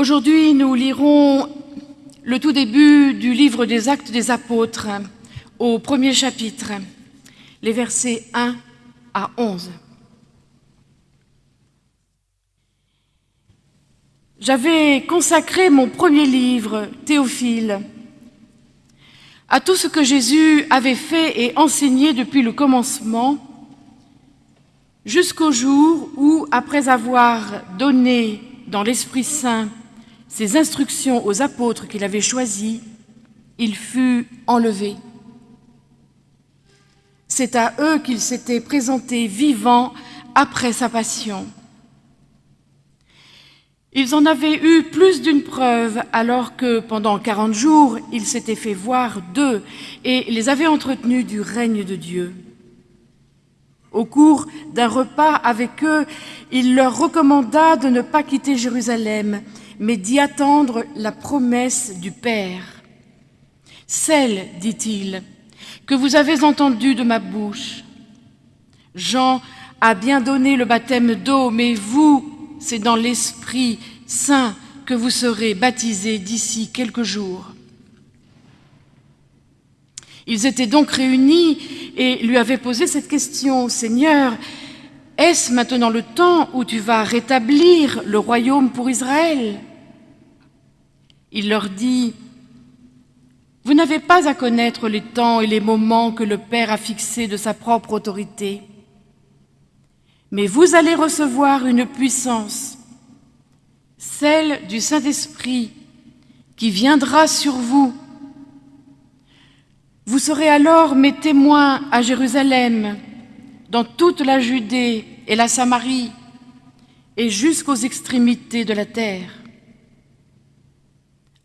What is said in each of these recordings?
Aujourd'hui, nous lirons le tout début du livre des Actes des Apôtres, au premier chapitre, les versets 1 à 11. J'avais consacré mon premier livre, Théophile, à tout ce que Jésus avait fait et enseigné depuis le commencement, jusqu'au jour où, après avoir donné dans l'Esprit Saint ses instructions aux apôtres qu'il avait choisis, il fut enlevé. C'est à eux qu'il s'était présenté vivant après sa passion. Ils en avaient eu plus d'une preuve alors que pendant quarante jours, il s'était fait voir d'eux et les avait entretenus du règne de Dieu. Au cours d'un repas avec eux, il leur recommanda de ne pas quitter Jérusalem, mais d'y attendre la promesse du Père. Celle, dit-il, que vous avez entendue de ma bouche. Jean a bien donné le baptême d'eau, mais vous, c'est dans l'Esprit Saint que vous serez baptisés d'ici quelques jours. Ils étaient donc réunis et lui avaient posé cette question, Seigneur, est-ce maintenant le temps où tu vas rétablir le royaume pour Israël? Il leur dit, vous n'avez pas à connaître les temps et les moments que le Père a fixés de sa propre autorité, mais vous allez recevoir une puissance, celle du Saint-Esprit, qui viendra sur vous. Vous serez alors mes témoins à Jérusalem, dans toute la Judée et la Samarie, et jusqu'aux extrémités de la terre.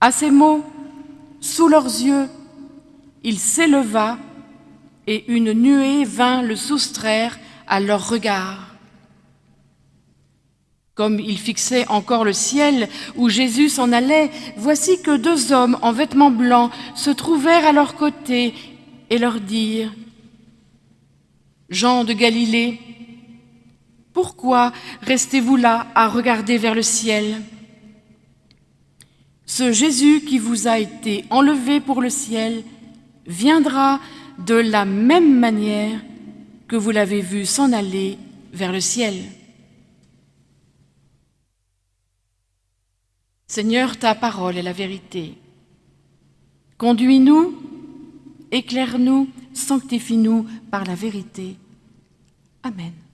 À ces mots, sous leurs yeux, il s'éleva, et une nuée vint le soustraire à leur regard. Comme il fixait encore le ciel où Jésus s'en allait, voici que deux hommes en vêtements blancs se trouvèrent à leur côté et leur dirent Jean de Galilée, pourquoi restez-vous là à regarder vers le ciel? Ce Jésus qui vous a été enlevé pour le ciel viendra de la même manière que vous l'avez vu s'en aller vers le ciel. Seigneur, ta parole est la vérité. Conduis-nous, éclaire-nous, sanctifie-nous par la vérité. Amen.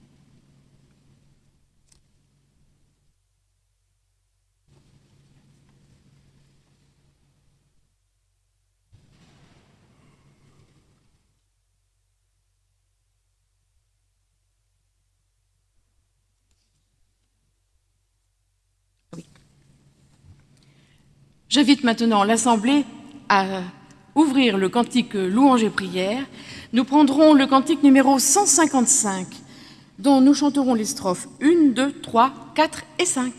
J'invite maintenant l'Assemblée à ouvrir le cantique Louange et prière. Nous prendrons le cantique numéro 155, dont nous chanterons les strophes 1, 2, 3, 4 et 5.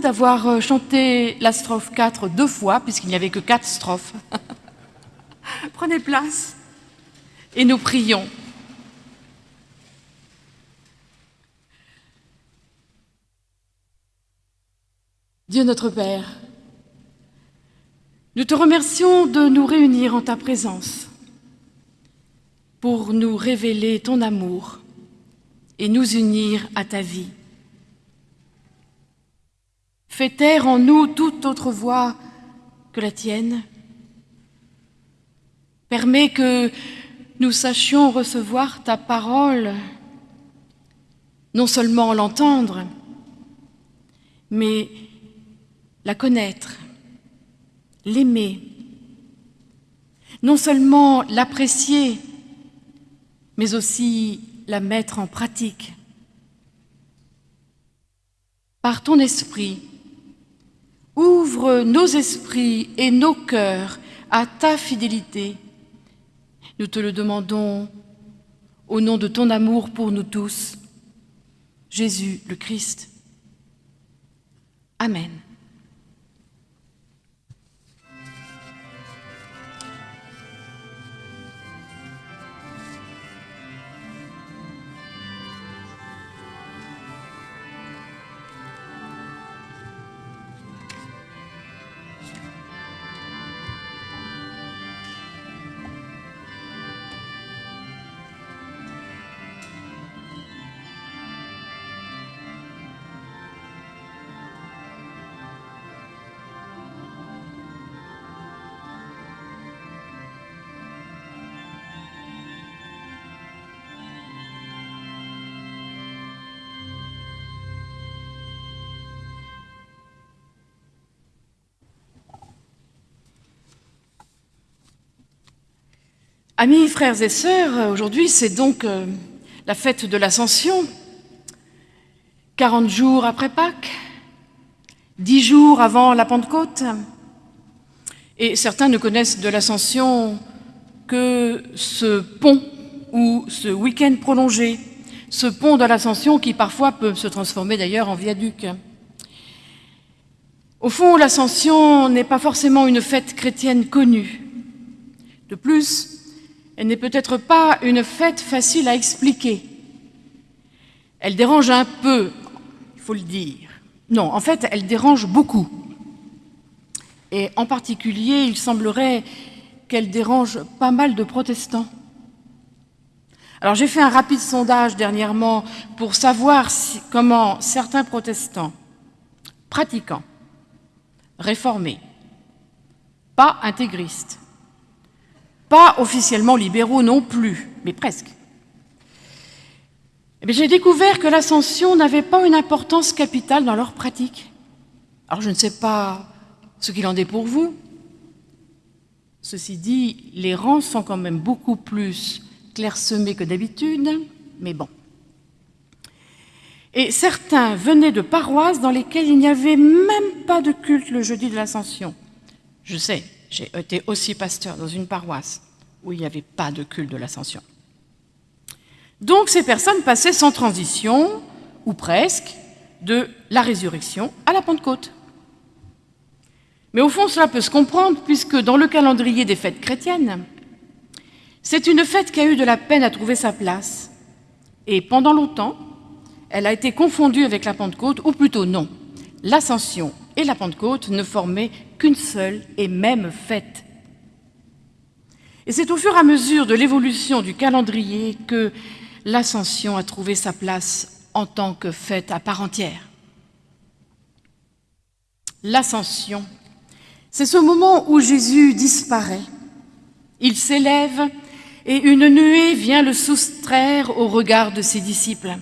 D'avoir euh, chanté la strophe 4 deux fois, puisqu'il n'y avait que quatre strophes. Prenez place et nous prions. Dieu notre Père, nous te remercions de nous réunir en ta présence pour nous révéler ton amour et nous unir à ta vie. Fais taire en nous toute autre voix que la tienne. Permets que nous sachions recevoir ta parole, non seulement l'entendre, mais la connaître, l'aimer, non seulement l'apprécier, mais aussi la mettre en pratique. Par ton esprit, ouvre nos esprits et nos cœurs à ta fidélité. Nous te le demandons au nom de ton amour pour nous tous, Jésus le Christ. Amen. Amis, frères et sœurs, aujourd'hui c'est donc euh, la fête de l'Ascension, 40 jours après Pâques, 10 jours avant la Pentecôte. Et certains ne connaissent de l'Ascension que ce pont ou ce week-end prolongé, ce pont de l'Ascension qui parfois peut se transformer d'ailleurs en viaduc. Au fond, l'Ascension n'est pas forcément une fête chrétienne connue. De plus, elle n'est peut-être pas une fête facile à expliquer. Elle dérange un peu, il faut le dire. Non, en fait, elle dérange beaucoup. Et en particulier, il semblerait qu'elle dérange pas mal de protestants. Alors j'ai fait un rapide sondage dernièrement pour savoir comment certains protestants, pratiquants, réformés, pas intégristes, pas officiellement libéraux non plus, mais presque. Eh j'ai découvert que l'ascension n'avait pas une importance capitale dans leur pratique. Alors je ne sais pas ce qu'il en est pour vous. Ceci dit, les rangs sont quand même beaucoup plus clairsemés que d'habitude, mais bon. Et certains venaient de paroisses dans lesquelles il n'y avait même pas de culte le jeudi de l'Ascension. Je sais, j'ai été aussi pasteur dans une paroisse où il n'y avait pas de culte de l'ascension. Donc ces personnes passaient sans transition, ou presque, de la résurrection à la Pentecôte. Mais au fond, cela peut se comprendre, puisque dans le calendrier des fêtes chrétiennes, c'est une fête qui a eu de la peine à trouver sa place. Et pendant longtemps, elle a été confondue avec la Pentecôte, ou plutôt non. L'Ascension et la Pentecôte ne formaient qu'une seule et même fête. Et c'est au fur et à mesure de l'évolution du calendrier que l'ascension a trouvé sa place en tant que fête à part entière. L'ascension, c'est ce moment où Jésus disparaît. Il s'élève et une nuée vient le soustraire au regard de ses disciples.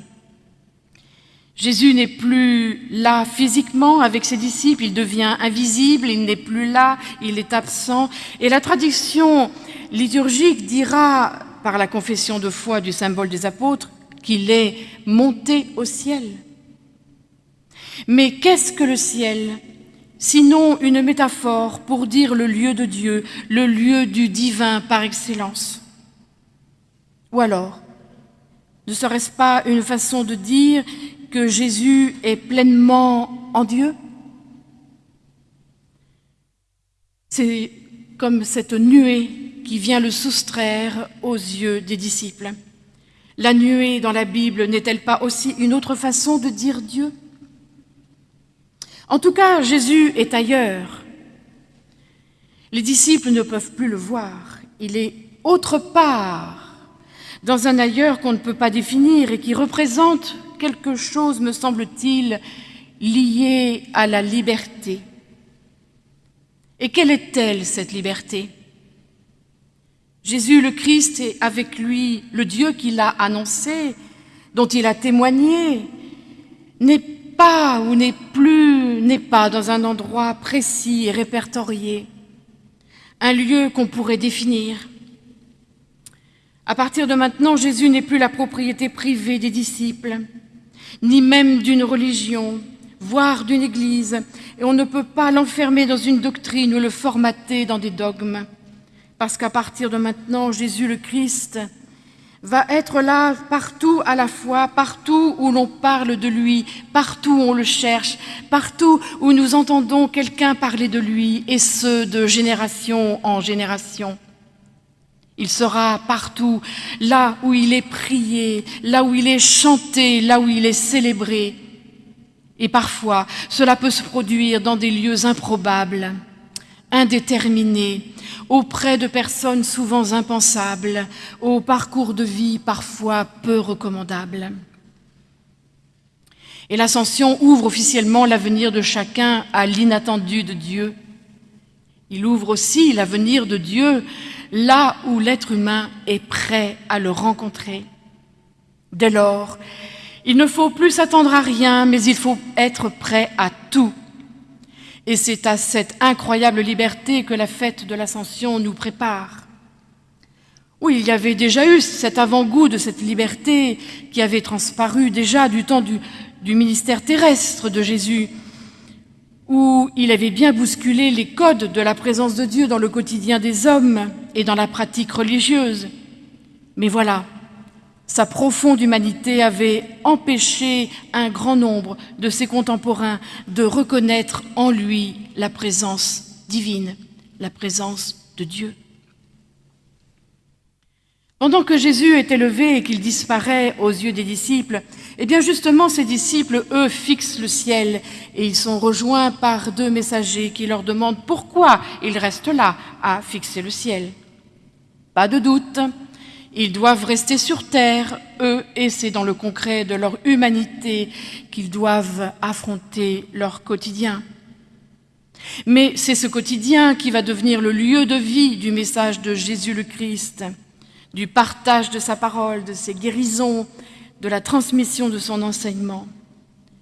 Jésus n'est plus là physiquement avec ses disciples, il devient invisible, il n'est plus là, il est absent. Et la tradition liturgique dira, par la confession de foi du symbole des apôtres, qu'il est monté au ciel. Mais qu'est-ce que le ciel Sinon une métaphore pour dire le lieu de Dieu, le lieu du divin par excellence? Ou alors, ne serait-ce pas une façon de dire que Jésus est pleinement en Dieu? C'est comme cette nuée qui vient le soustraire aux yeux des disciples. La nuée dans la Bible n'est-elle pas aussi une autre façon de dire Dieu? En tout cas, Jésus est ailleurs. Les disciples ne peuvent plus le voir. Il est autre part, dans un ailleurs qu'on ne peut pas définir et qui représente quelque chose, me semble-t-il, lié à la liberté. Et quelle est-elle, cette liberté? Jésus le Christ et avec lui le Dieu qu'il a annoncé, dont il a témoigné, n'est pas ou n'est plus, n'est pas dans un endroit précis et répertorié, un lieu qu'on pourrait définir. À partir de maintenant, Jésus n'est plus la propriété privée des disciples, ni même d'une religion, voire d'une église, et on ne peut pas l'enfermer dans une doctrine ou le formater dans des dogmes. Parce qu'à partir de maintenant, Jésus le Christ va être là partout à la fois, partout où l'on parle de lui, partout où on le cherche, partout où nous entendons quelqu'un parler de lui, et ce, de génération en génération. Il sera partout, là où il est prié, là où il est chanté, là où il est célébré. Et parfois, cela peut se produire dans des lieux improbables, indéterminés, auprès de personnes souvent impensables, au parcours de vie parfois peu recommandable. Et l'ascension ouvre officiellement l'avenir de chacun à l'inattendu de Dieu. Il ouvre aussi l'avenir de Dieu là où l'être humain est prêt à le rencontrer. Dès lors, il ne faut plus s'attendre à rien, mais il faut être prêt à tout. Et c'est à cette incroyable liberté que la fête de l'Ascension nous prépare. Oui, il y avait déjà eu cet avant-goût de cette liberté qui avait transparu déjà du temps du, du ministère terrestre de Jésus, où il avait bien bousculé les codes de la présence de Dieu dans le quotidien des hommes et dans la pratique religieuse. Mais voilà, sa profonde humanité avait empêché un grand nombre de ses contemporains de reconnaître en lui la présence divine, la présence de Dieu. Pendant que Jésus est élevé et qu'il disparaît aux yeux des disciples, eh bien justement ces disciples, eux, fixent le ciel et ils sont rejoints par deux messagers qui leur demandent pourquoi ils restent là à fixer le ciel. Pas de doute, ils doivent rester sur terre, eux, et c'est dans le concret de leur humanité qu'ils doivent affronter leur quotidien. Mais c'est ce quotidien qui va devenir le lieu de vie du message de Jésus le Christ du partage de sa parole, de ses guérisons, de la transmission de son enseignement.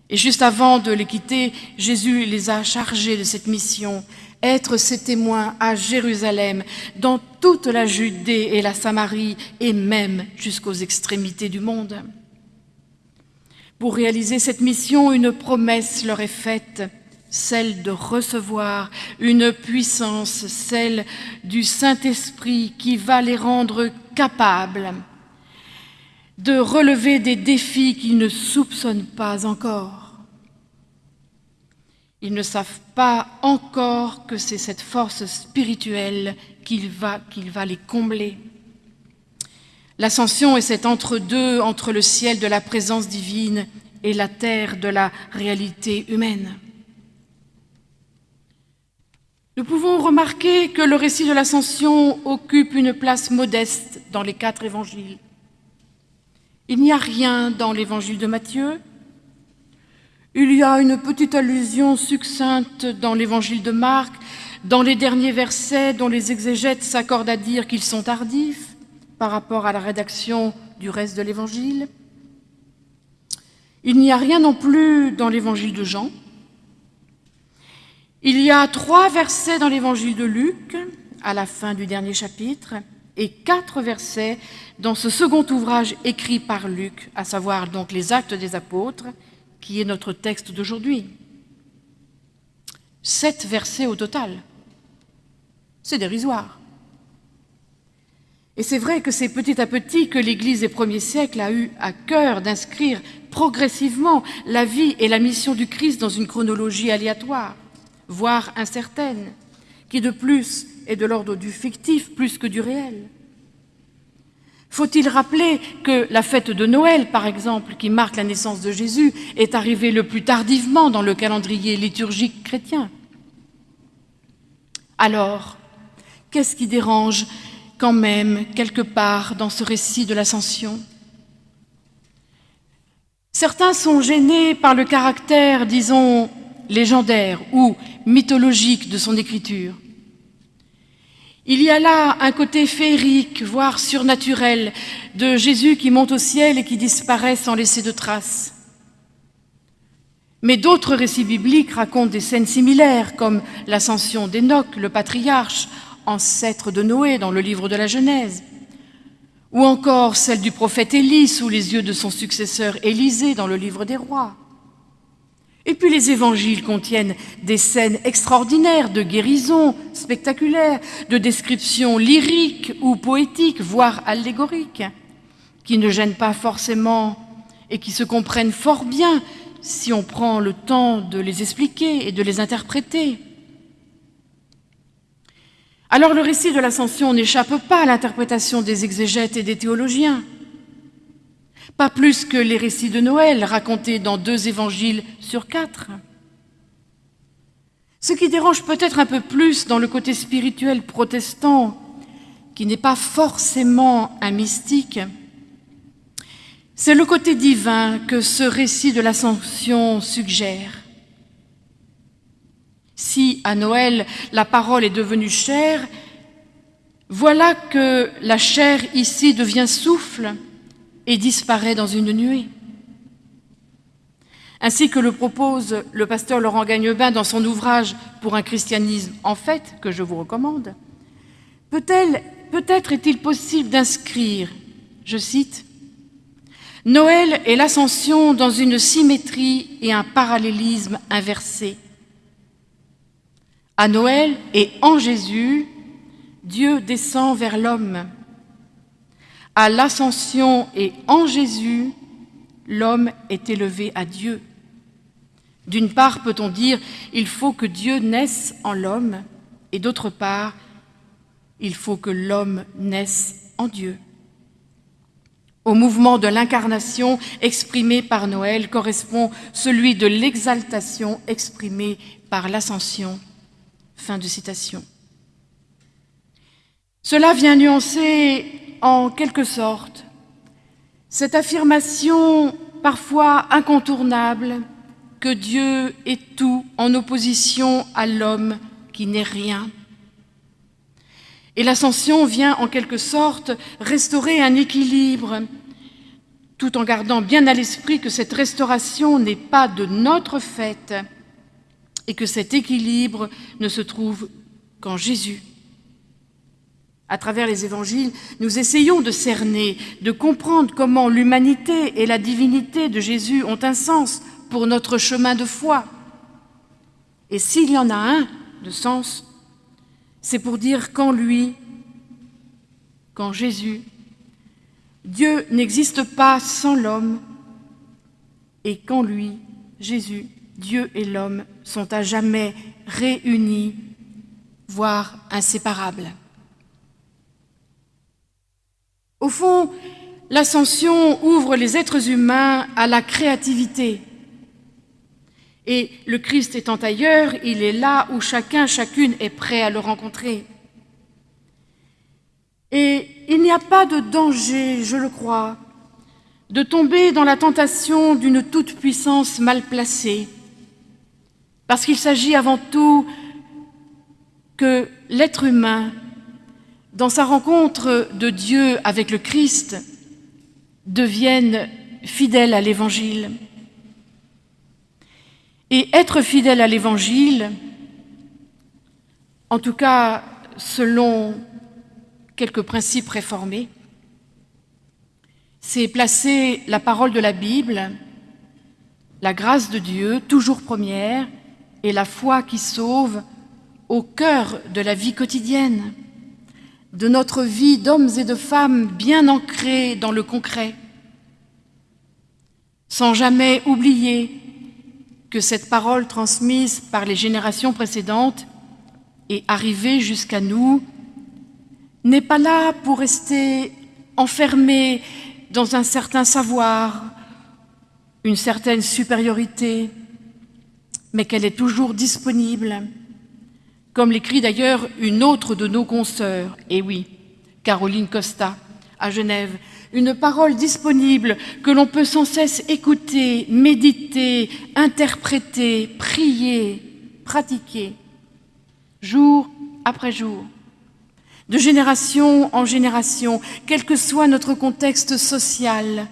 Et juste avant de les quitter, Jésus les a chargés de cette mission, être ses témoins à Jérusalem, dans toute la Judée et la Samarie, et même jusqu'aux extrémités du monde. Pour réaliser cette mission, une promesse leur est faite, celle de recevoir une puissance, celle du Saint-Esprit qui va les rendre capables de relever des défis qu'ils ne soupçonnent pas encore. Ils ne savent pas encore que c'est cette force spirituelle qu'il va, va les combler. L'ascension est cet entre-deux entre le ciel de la présence divine et la terre de la réalité humaine. Nous pouvons remarquer que le récit de l'Ascension occupe une place modeste dans les quatre évangiles. Il n'y a rien dans l'évangile de Matthieu. Il y a une petite allusion succincte dans l'évangile de Marc, dans les derniers versets dont les exégètes s'accordent à dire qu'ils sont tardifs par rapport à la rédaction du reste de l'évangile. Il n'y a rien non plus dans l'évangile de Jean, il y a trois versets dans l'évangile de Luc, à la fin du dernier chapitre, et quatre versets dans ce second ouvrage écrit par Luc, à savoir donc les Actes des Apôtres, qui est notre texte d'aujourd'hui. Sept versets au total. C'est dérisoire. Et c'est vrai que c'est petit à petit que l'Église des premiers siècles a eu à cœur d'inscrire progressivement la vie et la mission du Christ dans une chronologie aléatoire, voire incertaine, qui de plus est de l'ordre du fictif plus que du réel. Faut-il rappeler que la fête de Noël, par exemple, qui marque la naissance de Jésus, est arrivée le plus tardivement dans le calendrier liturgique chrétien? Alors, qu'est-ce qui dérange quand même quelque part dans ce récit de l'Ascension? Certains sont gênés par le caractère, disons, légendaire ou mythologique de son écriture. Il y a là un côté féerique, voire surnaturel, de Jésus qui monte au ciel et qui disparaît sans laisser de traces. Mais d'autres récits bibliques racontent des scènes similaires, comme l'ascension d'Enoch, le patriarche, ancêtre de Noé dans le livre de la Genèse, ou encore celle du prophète Élie sous les yeux de son successeur Élisée dans le livre des rois. Et puis les évangiles contiennent des scènes extraordinaires de guérison spectaculaires, de descriptions lyriques ou poétiques, voire allégoriques, qui ne gênent pas forcément et qui se comprennent fort bien si on prend le temps de les expliquer et de les interpréter. Alors le récit de l'ascension n'échappe pas à l'interprétation des exégètes et des théologiens, pas plus que les récits de Noël racontés dans deux évangiles sur quatre. Ce qui dérange peut-être un peu plus dans le côté spirituel protestant, qui n'est pas forcément un mystique, c'est le côté divin que ce récit de l'ascension suggère. Si à Noël la parole est devenue chair, voilà que la chair ici devient souffle et disparaît dans une nuée. Ainsi que le propose le pasteur Laurent Gagnebain dans son ouvrage Pour un christianisme en fait, que je vous recommande, peut-être est-il possible d'inscrire, je cite, Noël et l'ascension dans une symétrie et un parallélisme inversé. À Noël et en Jésus, Dieu descend vers l'homme. À l'ascension et en Jésus, l'homme est élevé à Dieu. D'une part, peut-on dire, il faut que Dieu naisse en l'homme, et d'autre part, il faut que l'homme naisse en Dieu. Au mouvement de l'incarnation exprimé par Noël correspond celui de l'exaltation exprimée par l'ascension. Fin de citation. Cela vient nuancer en quelque sorte cette affirmation parfois incontournable que Dieu est tout en opposition à l'homme qui n'est rien. Et l'ascension vient en quelque sorte restaurer un équilibre, tout en gardant bien à l'esprit que cette restauration n'est pas de notre fait, et que cet équilibre ne se trouve qu'en Jésus. À travers les évangiles, nous essayons de cerner, de comprendre comment l'humanité et la divinité de Jésus ont un sens pour notre chemin de foi. Et s'il y en a un de sens, c'est pour dire qu'en lui, qu'en Jésus, Dieu n'existe pas sans l'homme et qu'en lui, Jésus, Dieu et l'homme sont à jamais réunis, voire inséparables. Au fond, l'ascension ouvre les êtres humains à la créativité. Et le Christ étant ailleurs, il est là où chacun, chacune est prêt à le rencontrer. Et il n'y a pas de danger, je le crois, de tomber dans la tentation d'une toute-puissance mal placée, parce qu'il s'agit avant tout que l'être humain, dans sa rencontre de Dieu avec le Christ, devienne fidèle à l'Évangile. Et être fidèle à l'Évangile, en tout cas selon quelques principes réformés, c'est placer la parole de la Bible, la grâce de Dieu, toujours première, et la foi qui sauve au cœur de la vie quotidienne, de notre vie d'hommes et de femmes bien ancrés dans le concret. sans jamais oublier que cette parole transmise par les générations précédentes et arrivée jusqu'à nous n'est pas là pour rester enfermée dans un certain savoir, une certaine supériorité, mais qu'elle est toujours disponible, comme l'écrit d'ailleurs une autre de nos consoeurs, et oui, Caroline Costa, à Genève, une parole disponible que l'on peut sans cesse écouter, méditer, interpréter, prier, pratiquer, jour après jour, de génération en génération, quel que soit notre contexte social,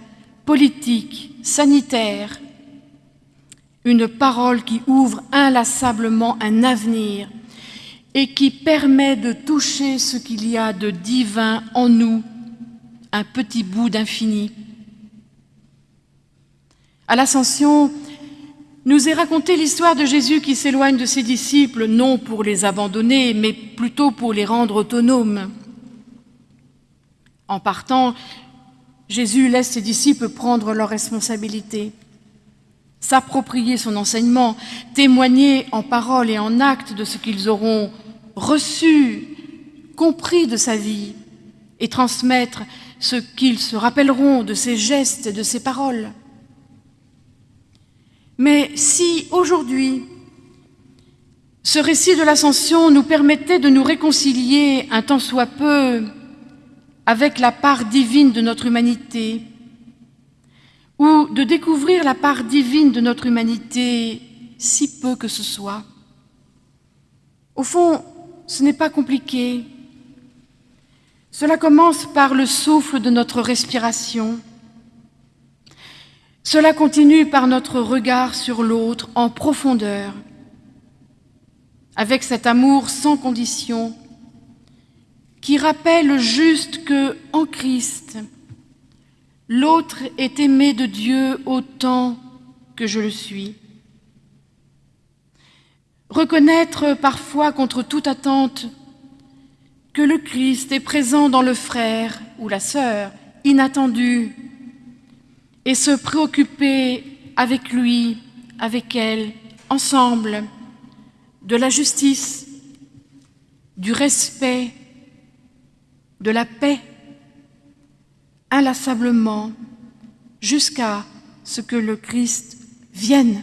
politique, sanitaire, une parole qui ouvre inlassablement un avenir et qui permet de toucher ce qu'il y a de divin en nous un petit bout d'infini. À l'ascension, nous est racontée l'histoire de Jésus qui s'éloigne de ses disciples, non pour les abandonner, mais plutôt pour les rendre autonomes. En partant, Jésus laisse ses disciples prendre leurs responsabilités, s'approprier son enseignement, témoigner en parole et en acte de ce qu'ils auront reçu, compris de sa vie, et transmettre ce qu'ils se rappelleront de ses gestes et de ses paroles. Mais si aujourd'hui, ce récit de l'ascension nous permettait de nous réconcilier un tant soit peu avec la part divine de notre humanité, ou de découvrir la part divine de notre humanité, si peu que ce soit. Au fond, ce n'est pas compliqué. Cela commence par le souffle de notre respiration. Cela continue par notre regard sur l'autre en profondeur, avec cet amour sans condition qui rappelle juste que, en Christ, l'autre est aimé de Dieu autant que je le suis. Reconnaître parfois contre toute attente que le Christ est présent dans le frère ou la sœur inattendu et se préoccuper avec lui, avec elle, ensemble, de la justice, du respect, de la paix, inlassablement, jusqu'à ce que le Christ vienne.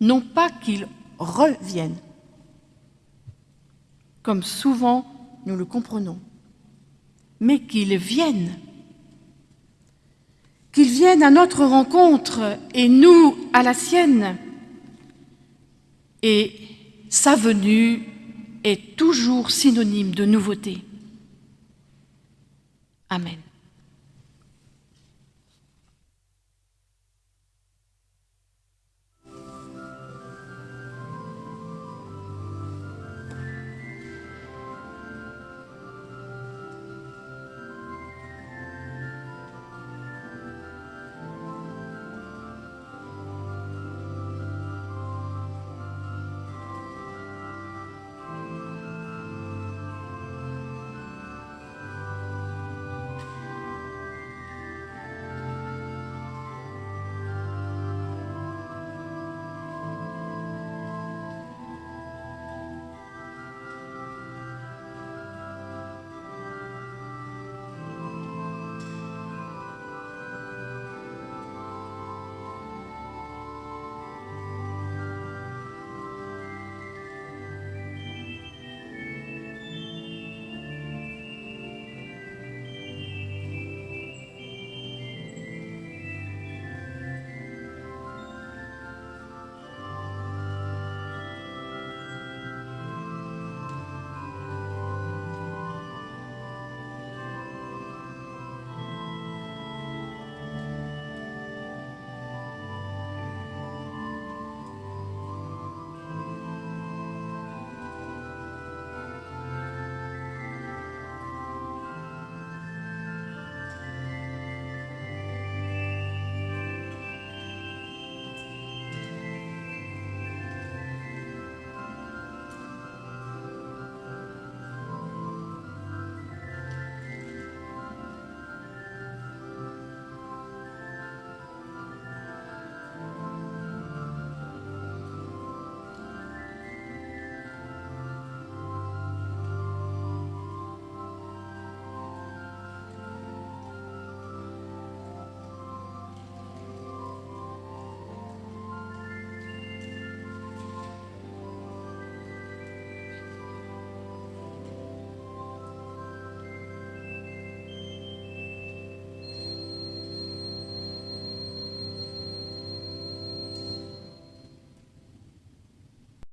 Non pas qu'il revienne, comme souvent nous le comprenons, mais qu'il vienne, qu'il vienne à notre rencontre et nous à la sienne. Et sa venue est toujours synonyme de nouveauté. Amen.